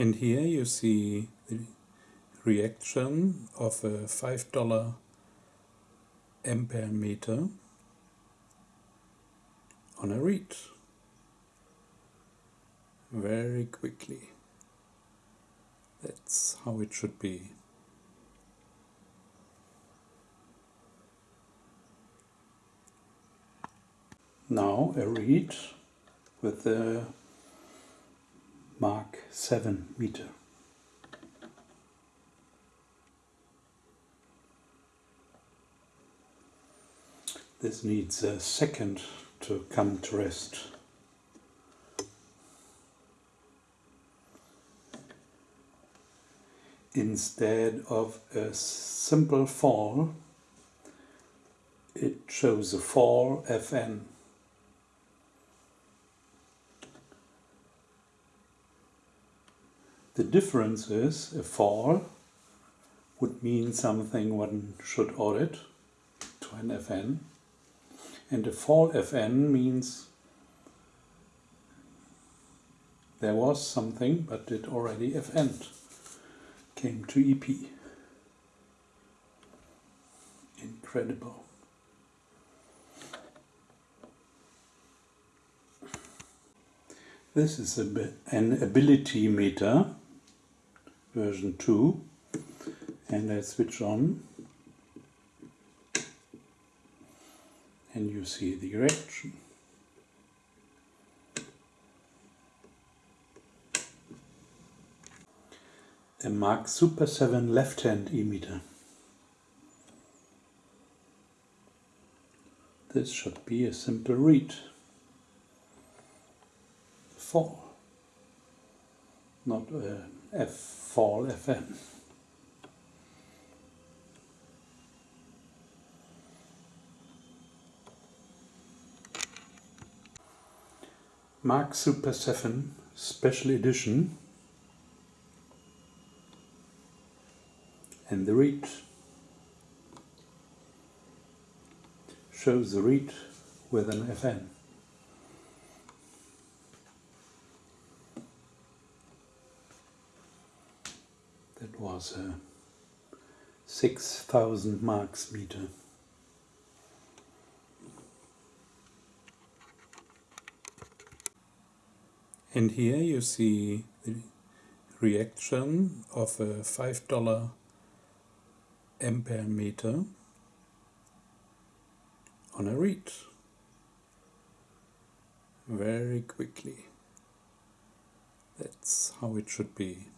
And here you see the reaction of a $5 ampere meter on a read very quickly. That's how it should be. Now a read with the Mark 7 meter. This needs a second to come to rest. Instead of a simple fall, it shows a fall Fn. The difference is a fall would mean something one should audit to an Fn and a fall Fn means there was something but it already Fn came to EP. Incredible. This is a, an ability meter version 2 and I switch on and you see the reaction. A Mark Super 7 left-hand E-meter. This should be a simple read. Fall, not a F fall FM. Mark Super 7 Special Edition and the read shows the read with an FN. Was a 6000 marks meter. And here you see the reaction of a $5 ampere meter on a read very quickly. That's how it should be.